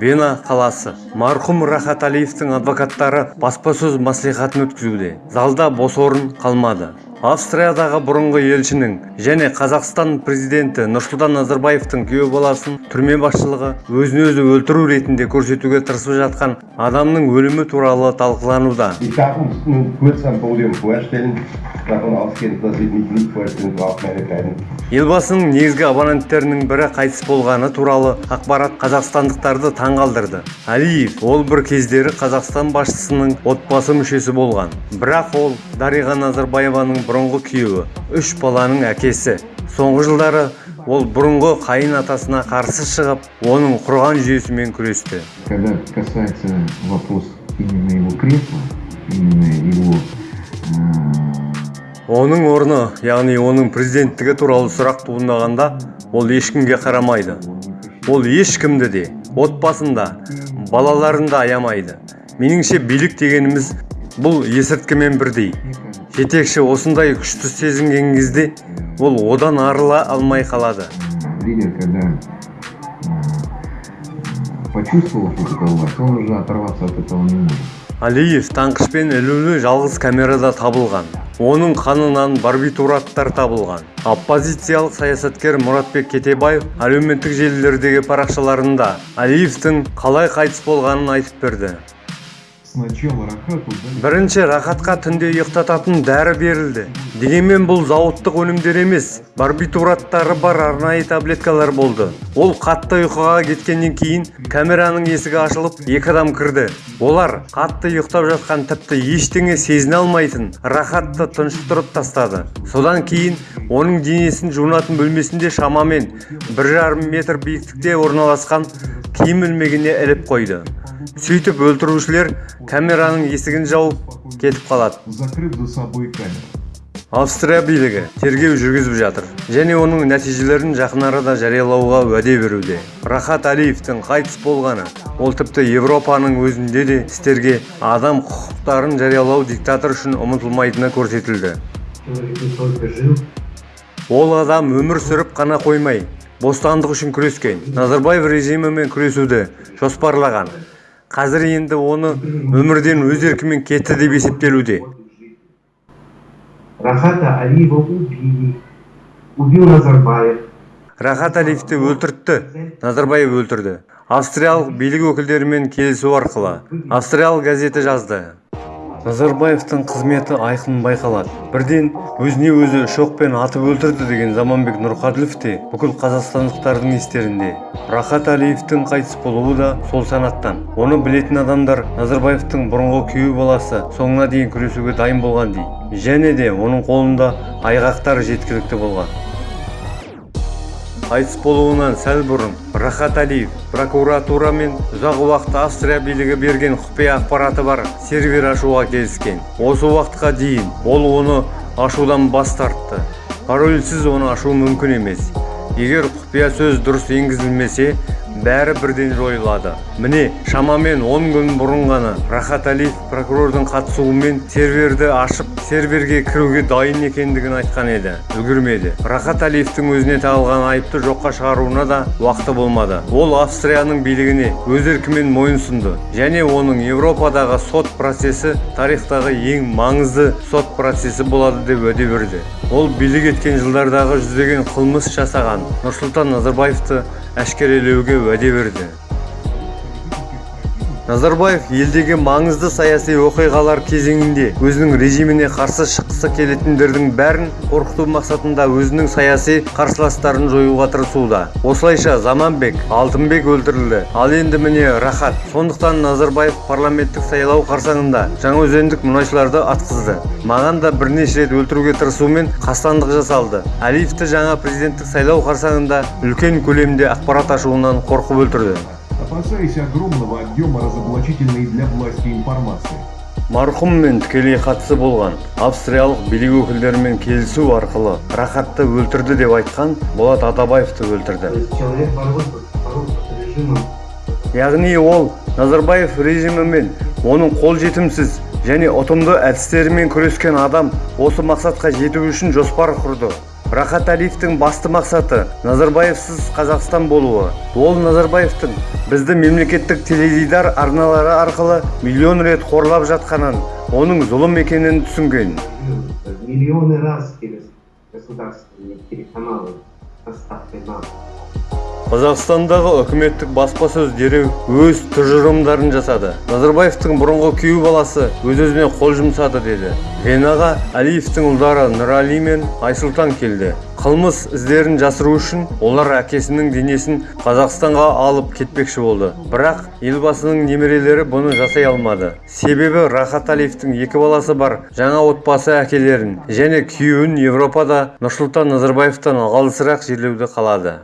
вена қаласы. Марқұм рахат әлиевтің адвокаттары баспасөз мәслихатын өткізуде. Залда бос орын қалмады. Австриядағы бұрынғы елшінің және қазақстан президенті нұрсұлтан назарбаевтың күйеу баласын түрме басшылығы өзін өзі өлтіру ретінде көрсетуге тырысып жатқан адамның өлімі туралы талқылануда. Елбасының негізгі абоненттерінің бірі қайтыс болғаны туралы ақпарат қазақстандықтарды таңғалдырды. Әлиев ол бір кездері қазақстан басшысының отбасы мүшесі болған. Бірақ ол дариға назарбаеваның бұрынғы күйеуі үш баланың әкесі. Соңғы жылдары ол бұрынғы қайын атасына қарсы шығып оның құрған жүйесімен күресті. Когда касается вопрос именно его кресла, именно его оның орны яғни оның президенттігі туралы сұрақ туындағанда ол ешкімге қарамайды. Ол ешкімді де отбасында балаларын да аямайды. Меніңше билік дегеніміз бұл есірткімен бірдей. Жетекші осындай күшті сезінген кезде ол одан арыла алмай қалады. Лидер, когда э, почувствовал, что власть, он уже оторваться от этого не может. алиев таңқышпен ілулі жалғыз камерада табылған. Оның қанынан барбитураттар табылған. Оппозициялық саясаткер мұратбек кетебаев әлеуметтік желілердегі парақшаларында алиевтің қалай қайтыс болғанын айтып берді. Бірінші рахатқа түнде ұйықтататын дәрі берілді. Дегенмен бұл зауыттық өнімдер емес барбитураттары бар арнайы таблеткалар болды. Ол қатты ұйқыға кеткеннен кейін камераның есігі ашылып екі адам кірді. Олар қатты ұйықтап жатқан тіпті ештеңе сезіне алмайтын рахатты тұншықтырып тастады. Содан кейін оның денесін жуынатын бөлмесінде шамамен бір жарым метр биіктікте орналасқан киім ілмегіне іліп қойды. Сөйтіп өлтірушілер камераның есігін жауып кетіп қалады. Закрыв за собой камеру. австрия билігі тергеу жүргізіп жатыр. Және оның нәтижелерін жақын арада жариялауға уәде беруде. Рахат әлиевтің қайтыс болғаны ол тіпті европаның өзінде де істерге адам құқықтарын жариялау диктатор үшін ұмытылмайтыны көрсетілді. Ол адам өмір сүріп қана қоймай бостандық үшін күрескен назарбаев режимімен күресуді жоспарлаған қазір енді оны өмірден өз еркімен кетті деп есептелуде. Рахата Алиева убили, убил Назарбаев. рахат әлиевті өлтіртті. Назарбаев өлтірді. Австриялық билік өкілдерімен келісу арқылы австриялық газеті жазды. Назарбаевтың қызметі айқын байқалады. Бірден өзіне өзі шоқпен атып өлтірді деген заманбек нұрқаділов те бүкіл қазақстандықтардың естерінде. Рахат әлиевтің қайтыс болуы да сол санаттан. Оны білетін адамдар назарбаевтың бұрынғы күйеу баласы соңына дейін күресуге дайын болған дейді. Және де оның қолында айғақтар жеткілікті болған. Қайтыс болуынан сәл бұрын рахат әлиев прокуратура мен ұзақ уақыт австрия билігі берген құпия ақпараты бар сервер ашуға келіскен. Осы уақытқа дейін ол оны ашудан бас тартты. Парольсіз оны ашу мүмкін емес. Егер құпия сөз дұрыс енгізілмесе бәрі бірден жойылады. Міне шамамен 10 күн бұрын ғана рахат әлиев прокурордың қатысуымен серверді ашып серверге кіруге дайын екендігін айтқан еді. Үлгермеді рахат әлиевтің өзіне тағылған айыпты жоққа шығаруына да уақыты болмады. Ол австрияның билігіне өз еркімен мойынсұнды және оның еуропадағы сот процесі тарихтағы ең маңызды сот процесі болады деп уәде берді. Ол билік еткен жылдардағы жүздеген қылмыс жасаған нұрсұлтан назарбаевты әшкерелеуге уәде берді. Назарбаев елдегі маңызды саяси оқиғалар кезеңінде өзінің режиміне қарсы шыққысы келетіндердің бәрін қорқыту мақсатында өзінің саяси қарсыластарын жоюға тырысуда. Осылайша заманбек алтынбек өлтірілді. Ал енді міне рахат. Сондықтан назарбаев парламенттік сайлау қарсаңында жаңаөзендік мұнайшыларды атқызды. Маған да бірнеше рет өлтіруге тырысумен қастандық жасалды. Әлиевті жаңа президенттік сайлау қарсаңында үлкен көлемде ақпарат ашуынан қорқып өлтірді. Опасаясь огромного объема разоблачительной для власти информации. марқұммен тікелей қатысы болған. Австриялық билік өкілдерімен келісу арқылы рахатты өлтірді деп айтқан болат атабаевты өлтірді. Яғни ол назарбаев режимімен оның қолжетімсіз және ұтымды әдістерімен күрескен адам осы мақсатқа жету үшін жоспар құрды. Рахат әлиевтің басты мақсаты назарбаевсыз қазақстан болуы. Ол назарбаевтың бізді мемлекеттік теледидар арналары арқылы миллион рет қорлап жатқанын оның зұлым екенін түсінген. Миллионы раз через государственные телеканалы доставкой на қазақстандағы үкіметтік баспасөз дереу өз тұжырымдарын жасады. Назарбаевтың бұрынғы күйеу баласы өз-өзіне қол жұмсады деді. Венаға әлиевтің ұлдары нұрәли мен айсұлтан келді. Қылмыс іздерін жасыру үшін олар әкесінің денесін қазақстанға алып кетпекші болды. Бірақ елбасының немерелері бұны жасай алмады. Себебі рахат әлиевтің екі баласы бар жаңа отбасы әкелерін және күйеуін европада нұрсұлтан назарбаевтан алысырақ жерлеуді қалады.